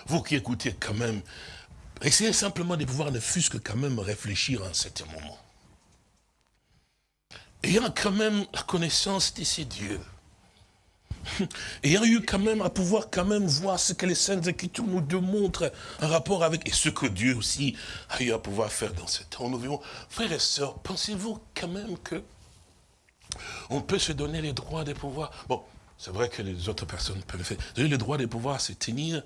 Vous qui écoutez quand même, essayez simplement de pouvoir ne fût-ce que quand même réfléchir en certain moment. Ayant quand même la connaissance de ces dieux, <laughs> ayant eu quand même à pouvoir quand même voir ce que les Saintes Écritures nous démontrent en rapport avec, et ce que Dieu aussi a eu à pouvoir faire dans ce temps. Nous vivons, frères et sœurs, pensez-vous quand même que on peut se donner les droits de pouvoir, c'est vrai que les autres personnes peuvent faire, donner le droit de pouvoir se tenir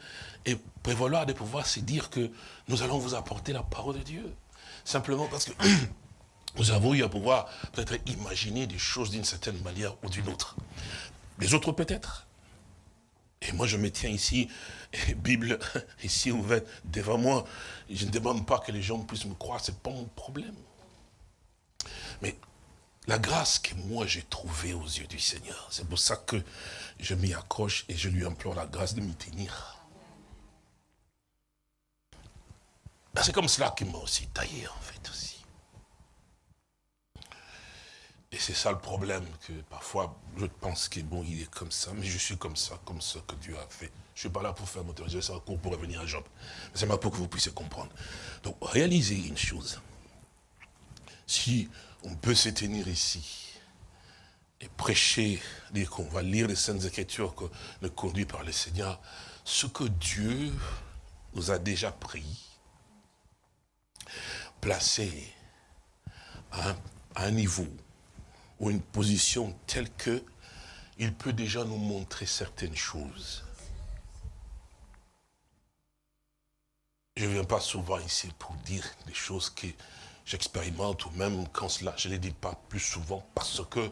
et prévaloir de pouvoir se dire que nous allons vous apporter la parole de Dieu. Simplement parce que <clears throat> nous avons eu à pouvoir peut-être imaginer des choses d'une certaine manière ou d'une autre. Les autres peut-être. Et moi je me tiens ici, Bible <laughs> ici ouverte devant moi. Je ne demande pas que les gens puissent me croire, ce n'est pas mon problème. Mais la grâce que moi j'ai trouvée aux yeux du Seigneur, c'est pour ça que je m'y accroche et je lui implore la grâce de m'y tenir. Ben, c'est comme cela qu'il m'a aussi taillé en fait aussi. Et c'est ça le problème, que parfois, je pense que bon, il est comme ça, mais je suis comme ça, comme ça que Dieu a fait. Je ne suis pas là pour faire mon théorie, c'est un cours pour revenir à Job. C'est ma pour que vous puissiez comprendre. Donc, réalisez une chose. Si on peut se tenir ici et prêcher, dire qu'on va lire les Saintes Écritures que conduit par le Seigneur, ce que Dieu nous a déjà pris, placé à un niveau ou une position telle que il peut déjà nous montrer certaines choses. Je ne viens pas souvent ici pour dire des choses que j'expérimente ou même quand cela, je ne les dis pas plus souvent parce que,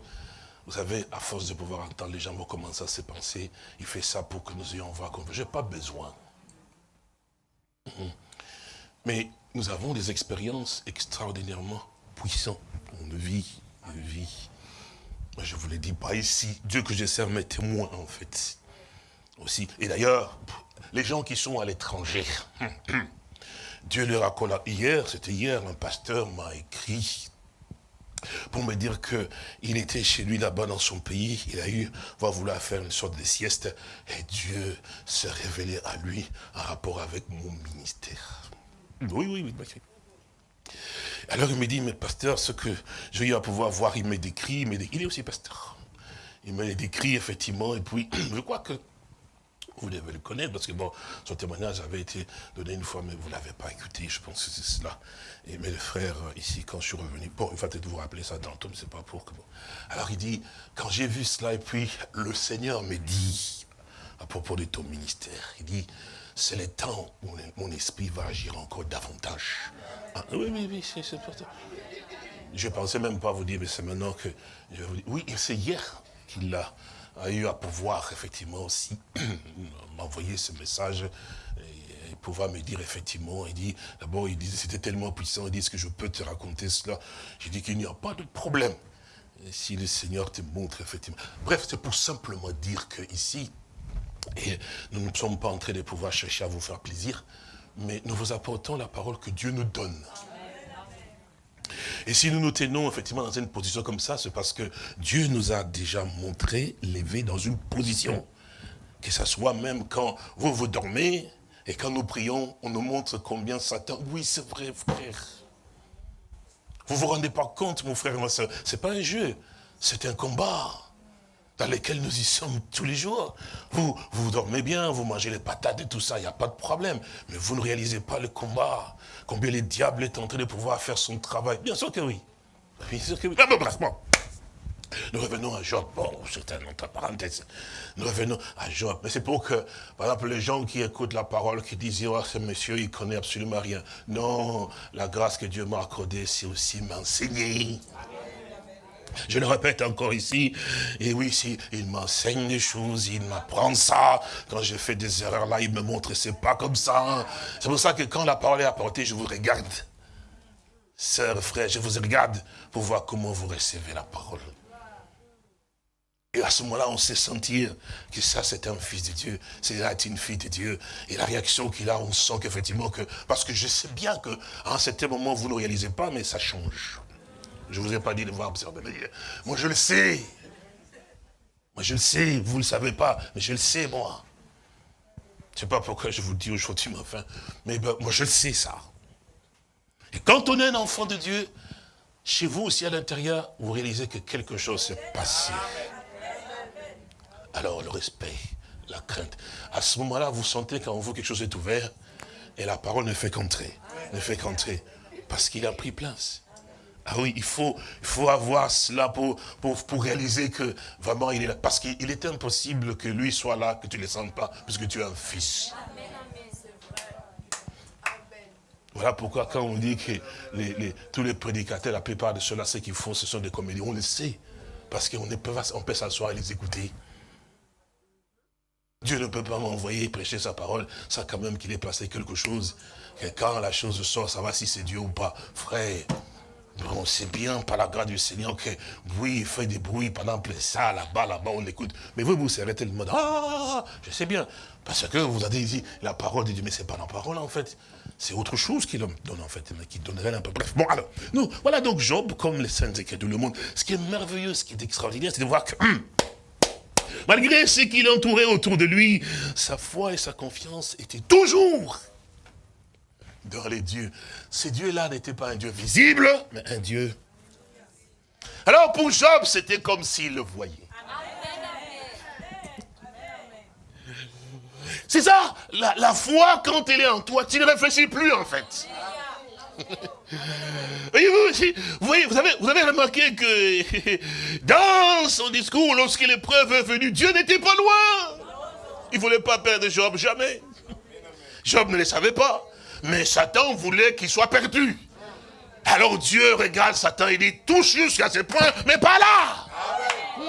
vous savez, à force de pouvoir entendre les gens vont commencer à se penser, il fait ça pour que nous ayons voir comme Je n'ai pas besoin. Mhm. Mais nous avons des expériences extraordinairement puissantes. On vit, on vit je ne vous le dis pas ici. Dieu que je sers mes témoins, en fait. Aussi. Et d'ailleurs, les gens qui sont à l'étranger, <clears throat> Dieu leur a Hier, c'était hier, un pasteur m'a écrit pour me dire qu'il était chez lui là-bas dans son pays, il a eu, va vouloir faire une sorte de sieste, et Dieu s'est révélé à lui en rapport avec mon ministère. Oui, oui, oui, oui. Alors il me dit, mais pasteur, ce que j'ai eu à pouvoir voir, il me décrit, il, il est aussi pasteur. Il me décrit effectivement, et puis <clears throat> je crois que vous devez le connaître, parce que bon, son témoignage avait été donné une fois, mais vous ne l'avez pas écouté, je pense que c'est cela. Et mes frères, ici, quand je suis revenu, bon, il va peut-être vous rappeler ça dans le tome, c'est pas pour que bon. Alors il dit, quand j'ai vu cela, et puis le Seigneur me dit, à propos de ton ministère, il dit, c'est le temps où mon esprit va agir encore davantage. Ah, oui, oui, oui, c'est important. Je ne pensais même pas vous dire, mais c'est maintenant que je vous. Oui, c'est hier qu'il a, eu à pouvoir, effectivement, aussi <clears throat> m'envoyer ce message et, pouvoir me dire, effectivement, il dit, d'abord, il disait, c'était tellement puissant, il dit, est-ce que je peux te raconter cela? J'ai dit qu'il n'y a pas de problème. si le Seigneur te montre, effectivement. Bref, c'est pour simplement dire que ici, et nous ne sommes pas en train de pouvoir chercher à vous faire plaisir, mais nous vous apportons la parole que Dieu nous donne. Et si nous nous tenons effectivement dans une position comme ça, c'est parce que Dieu nous a déjà montré, levé dans une position. Que ce soit même quand vous vous dormez et quand nous prions, on nous montre combien Satan... Oui, c'est vrai, frère. Vous ne vous rendez pas compte, mon frère et ma soeur, ce n'est pas un jeu, c'est un combat dans lesquels nous y sommes tous les jours. Vous, vous dormez bien, vous mangez les patates et tout ça, il n'y a pas de problème. Mais vous ne réalisez pas le combat. Combien le diable est en train de pouvoir faire son travail. Bien sûr que oui. Bien sûr que oui. Nous revenons à Job. Bon, c'est un autre parenthèse. Nous revenons à Job. Mais c'est pour que, par exemple, les gens qui écoutent la parole, qui disent, oh, ce monsieur, il connaît absolument rien. Non, la grâce que Dieu m'a accordée, c'est aussi m'enseigner. Je le répète encore ici. Et oui, si il m'enseigne des choses, il m'apprend ça. Quand je fais des erreurs là, il me montre c'est pas comme ça. C'est pour ça que quand la parole est apportée, je vous regarde. Sœur, frère, je vous regarde pour voir comment vous recevez la parole. Et à ce moment-là, on sait sentir que ça, c'est un fils de Dieu. C'est une fille de Dieu. Et la réaction qu'il a, on sent qu'effectivement que... Parce que je sais bien que un certain moment, vous ne réalisez pas, mais ça change. Je ne vous ai pas dit de voir observer. Moi, je le sais. Moi, je le sais. Vous ne le savez pas, mais je le sais, moi. Je ne sais pas pourquoi je vous dis aujourd'hui, mais enfin. Mais ben, moi, je le sais, ça. Et quand on est un enfant de Dieu, chez vous aussi à l'intérieur, vous réalisez que quelque chose s'est passé. Alors le respect, la crainte. À ce moment-là, vous sentez qu'en vous quelque chose est ouvert et la parole ne fait qu'entrer. Ne fait qu'entrer. Parce qu'il a pris place. Ah oui, il faut, il faut avoir cela pour, pour, pour réaliser que vraiment il est là. Parce qu'il est impossible que lui soit là, que tu ne le sentes pas, puisque tu es un fils. Voilà pourquoi quand on dit que les, tous les prédicateurs, la plupart de ceux-là, ce qu'ils font, ce sont des comédiens, on le sait. Parce qu'on peut, peut s'asseoir et les écouter. Dieu ne peut pas m'envoyer prêcher sa parole, ça quand même qu'il ait placé quelque chose. Que quand la chose sort, ça va si c'est Dieu ou pas. Frère, bon, c'est bien par la grâce du Seigneur que, oui, il fait des bruits pendant ça, là-bas, là-bas, on l'écoute. Mais vous, vous serez tellement, ah, je sais bien. Parce que vous avez dit la parole de Dieu, mais c'est pas la parole en fait. C'est autre chose qui donne en fait, qui donnerait un peu. Bref, bon alors, nous, voilà donc Job, comme les saints de le monde. Ce qui est merveilleux, ce qui est extraordinaire, c'est de voir que, hum, malgré ce qui l'entourait autour de lui, sa foi et sa confiance étaient toujours dans les dieux. Ces dieux-là n'étaient pas un Dieu visible, mais un Dieu. Alors pour Job, c'était comme s'il le voyait. C'est ça, la, foi, quand elle est en toi, tu ne réfléchis plus en fait. <laughs> Voyez-vous, vous, voyez, vous, avez, vous avez remarqué que <laughs> dans son discours, lorsque l'épreuve est venue, Dieu n'était pas loin. Il ne voulait pas perdre Job, jamais. Job ne le savait pas. Mais Satan voulait qu'il soit perdu. Alors Dieu regarde Satan et dit, touche jusqu'à ce point, mais pas là.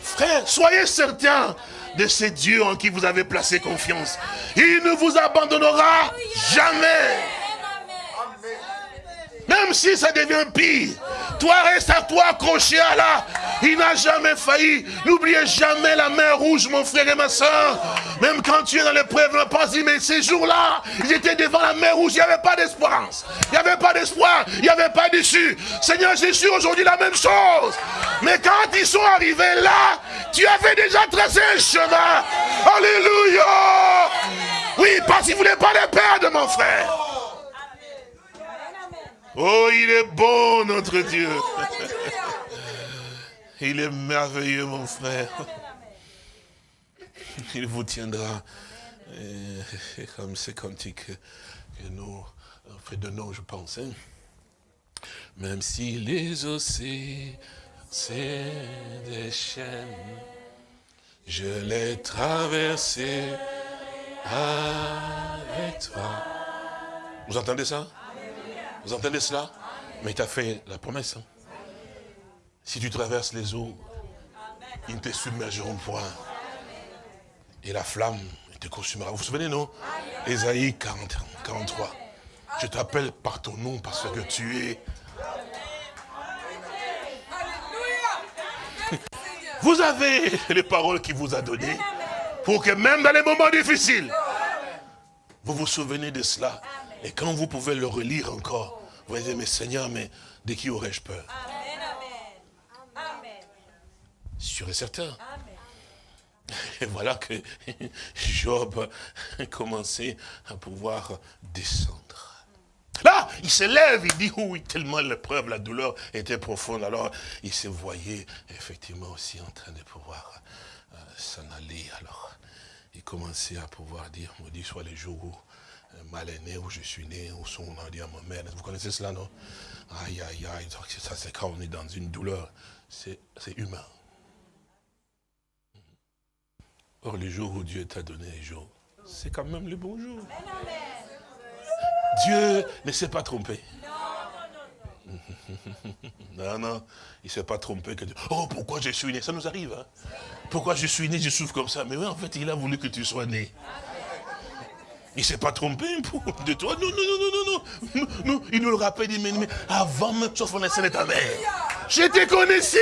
Frère, soyez certains de ces dieux en qui vous avez placé confiance. Il ne vous abandonnera jamais. Même si ça devient pire, toi reste à toi accroché à là. Il n'a jamais failli. N'oubliez jamais la main rouge, mon frère et ma soeur. Même quand tu es dans l'épreuve, ne pas dire, mais ces jours-là, ils étaient devant la mer rouge, il n'y avait pas d'espérance. Il n'y avait pas d'espoir, il n'y avait pas d'issue. Seigneur Jésus, aujourd'hui la même chose. Mais quand ils sont arrivés là, tu avais déjà tracé un chemin. Alléluia. Oui, parce qu'il ne voulait pas les perdre, mon frère. Oh, il est bon, notre Dieu. Il est merveilleux, mon frère. Il vous tiendra. comme c'est cantique que nous, nous, je pense. Hein. Même si les océans, c'est des chaînes, je l'ai traversé avec toi. Vous entendez ça? Vous entendez cela? Mais il t'a fait la promesse. Hein. Si tu traverses les eaux, ils ne te submergeront point. Et la flamme te consumera. Vous vous souvenez, non? Ésaïe 40, 43. Je t'appelle par ton nom parce que tu es... Vous avez les paroles qu'il vous a données pour que même dans les moments difficiles, vous vous souvenez de cela et quand vous pouvez le relire encore, vous allez dire, mais Seigneur, mais de qui aurais-je peur? Amen. Sûr et certain. Et voilà que <laughs> Job a commencé à pouvoir descendre. Là, il se lève, il dit, oui, tellement l'épreuve, la douleur était profonde. Alors, il se voyait effectivement aussi en train de pouvoir euh, s'en aller. Alors, il commençait à pouvoir dire, maudit soit les jours où mal est né, où je suis né, où sont, on a dit à ma mère. Vous connaissez cela, non? Aïe, aïe, aïe. Ça, c'est quand on est dans une douleur. C'est humain. Or, le jour où Dieu t'a donné les jours, c'est quand même le bon jour. Dieu ne s'est pas trompé. <laughs> Non, non, il ne s'est pas trompé. Que... Oh, pourquoi je suis né? Ça nous arrive. Hein? Pourquoi je suis né, je souffre comme ça? Mais oui, en fait, il a voulu que tu sois né. Il ne s'est pas trompé de toi. Non, non, non, non, non, non. il nous le rappelle, il dit, mais, avant même, sauf on est ta mère. Je te connaissais.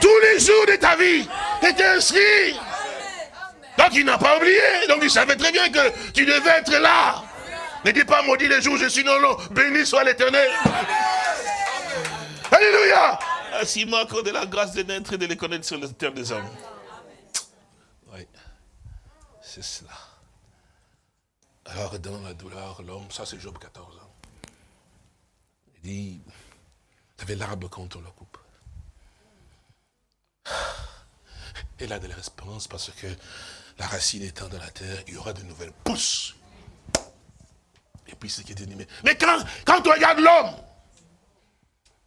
Tous les jours de ta vie. Tu étais inscrit. Donc il n'a pas oublié. Donc il savait très bien que tu devais être là. Ne dis pas maudit les jours je suis non, non. Béni soit l'éternel. Alléluia. Ainsi manque de la grâce de naître et de les connaître sur la terre des hommes. Oui. C'est cela. Alors dans la douleur, l'homme, ça c'est Job 14 ans. Il dit, tu avais l'arbre quand on le coupe. Et là de l'espérance parce que la racine étant dans la terre, il y aura de nouvelles pousses. Et puis ce qui est dit, mais quand, quand on regarde l'homme,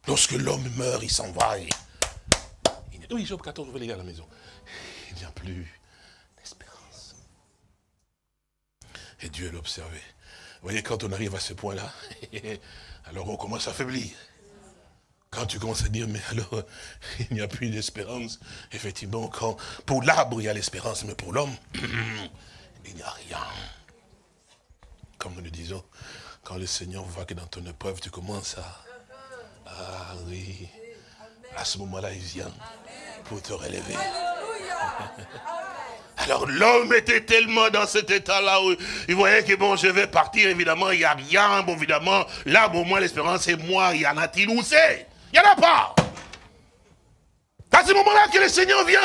lorsque l'homme meurt, il s'en va. Oui, Job 14, vous voulez à la maison. Il n'y a plus d'espérance. Et Dieu l'observait. Vous voyez, quand on arrive à ce point-là, <laughs> alors on commence à faiblir. Quand tu commences à dire, mais alors, <laughs> il n'y a plus d'espérance. Effectivement, quand, pour l'arbre, il y a l'espérance, mais pour l'homme, <clears throat> il n'y a rien. Comme nous le disons, quand le Seigneur voit que dans ton épreuve, tu commences à... Ah oui, à ce moment-là, il vient pour te relever. <laughs> Alors l'homme était tellement dans cet état-là où il voyait que bon, je vais partir, évidemment, il n'y a rien, bon, évidemment, là, au moins l'espérance c'est moi, il y en a-t-il où c'est? Il n'y en a pas. À ce moment-là que le Seigneur vient.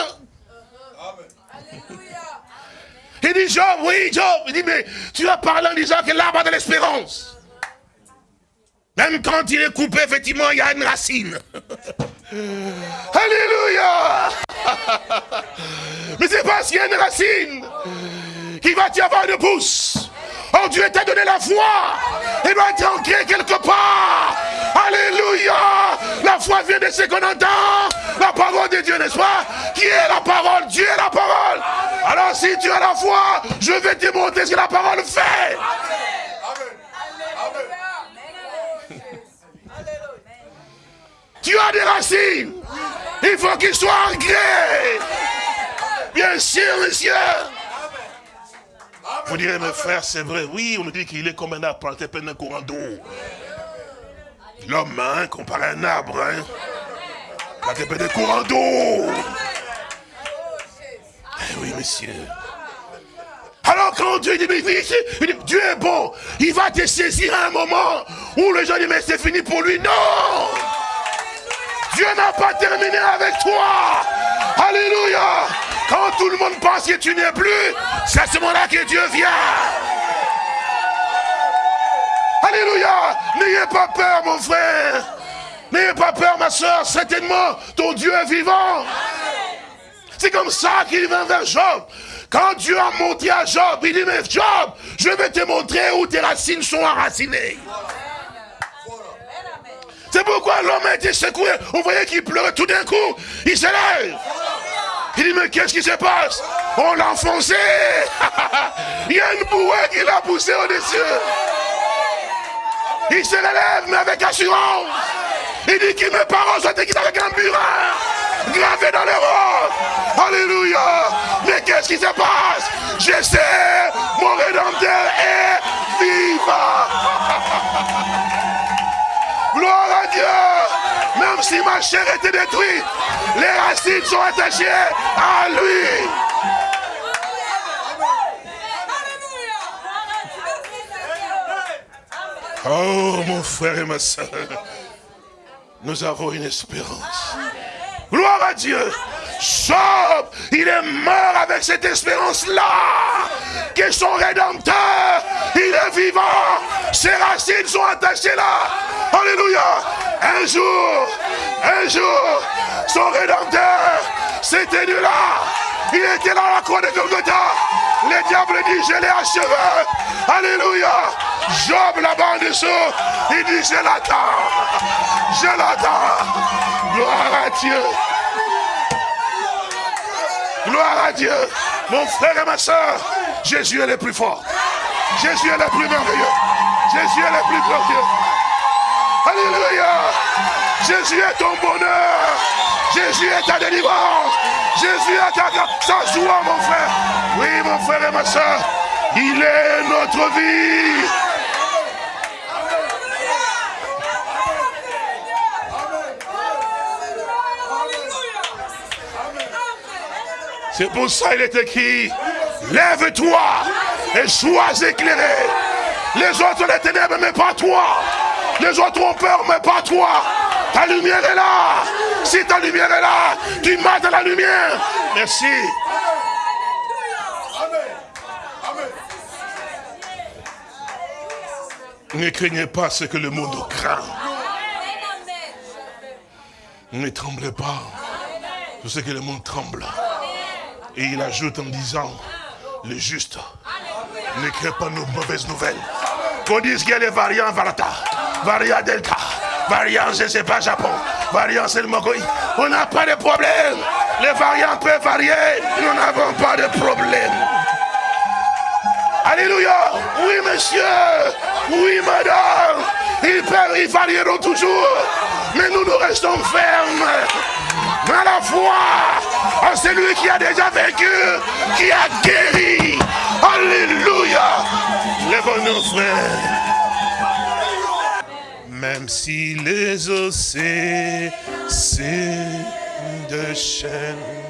Il dit, Job, oui, Job, il dit, mais tu as parlé en disant que l'arbre a de l'espérance. Même quand il est coupé, effectivement, il y a une racine. <laughs> Alléluia <laughs> Mais c'est parce qu'il y a une racine qui va y avoir une pousse. Oh, Dieu t'a donné la foi. Il va être ancré quelque part. Alléluia. La foi vient de ce qu'on entend. La parole de Dieu, n'est-ce pas? Qui est la parole? Dieu est la parole. Alors si tu as la foi, je vais te montrer ce que la parole fait. Tu as des racines. Il faut qu'il soit ancré. Bien sûr, monsieur. Vous direz, mes frères, c'est vrai. Oui, on nous dit qu'il est comme un arbre planté plein d'un courant d'eau. L'homme, hein, comparé à un arbre, hein. Planté plein d'un courant d'eau. Eh oui, monsieur. Alors quand Dieu dit, Dieu est bon, il va te saisir à un moment où le gens disent, mais c'est fini pour lui. Non Dieu n'a pas terminé avec toi. Alléluia. Quand tout le monde pense que tu n'es plus, c'est à ce moment-là que Dieu vient. Alléluia. N'ayez pas peur, mon frère. N'ayez pas peur, ma soeur. Certainement, ton Dieu est vivant. C'est comme ça qu'il vient vers Job. Quand Dieu a monté à Job, il dit, mais Job, je vais te montrer où tes racines sont enracinées. C'est pourquoi l'homme a été secoué? On voyait qu'il pleurait tout d'un coup. Il se lève. Il dit, mais qu'est-ce qui se passe? On l'a enfoncé. <laughs> Il y a une bouée qui l'a poussé au-dessus. Il se relève, mais avec assurance. Il dit que mes parents sont équipés avec un burin gravé dans les rocs. Alléluia. Mais qu'est-ce qui se passe? Je sais, mon Rédempteur est vivant. <laughs> Gloire à Dieu. Même si ma chair était détruite, les racines sont attachées à lui. Oh mon frère et ma soeur, nous avons une espérance. Gloire à Dieu. Job, il est mort avec cette espérance-là, que son rédempteur, il est vivant, ses racines sont attachées là. Alléluia. Un jour, un jour, son rédempteur s'est tenu là. Il était là à la croix de Golgotha. Le diable dit, je l'ai achevé. Alléluia. Job là-bas en dessous, il dit, je l'attends. Je l'attends. Gloire à Dieu. Gloire à Dieu. Mon frère et ma soeur, Jésus est le plus fort. Jésus est le plus merveilleux. Jésus est le plus glorieux. Alléluia. Jésus est ton bonheur. Jésus est ta délivrance. Jésus est ta grâce. Joie, mon frère. Oui, mon frère et ma soeur. Il est notre vie. C'est pour ça il est écrit, lève-toi et sois éclairé. Les autres les ténèbres, mais pas toi. Les autres ont peur, mais pas toi. Ta lumière est là. Si ta lumière est là, tu dans la lumière. Merci. Ne craignez pas ce que le monde craint. Ne tremblez pas. Je sais que le monde tremble. Et il ajoute en disant, le juste ne pas nos mauvaises nouvelles. Qu'on dise qu'il y a les variants Varata, variant Delta, ne sais pas Japon, variant c'est le Mogoi. On n'a pas de problème. Les variants peuvent varier. Nous n'avons pas de problème. Alléluia. Oui, monsieur. Oui, madame. Ils peuvent, varieront toujours. Mais nous, nous restons fermes. Dans la foi en celui qui a déjà vécu, qui a guéri. Alléluia. Lève-nous, frères. Même si les océans de chaîne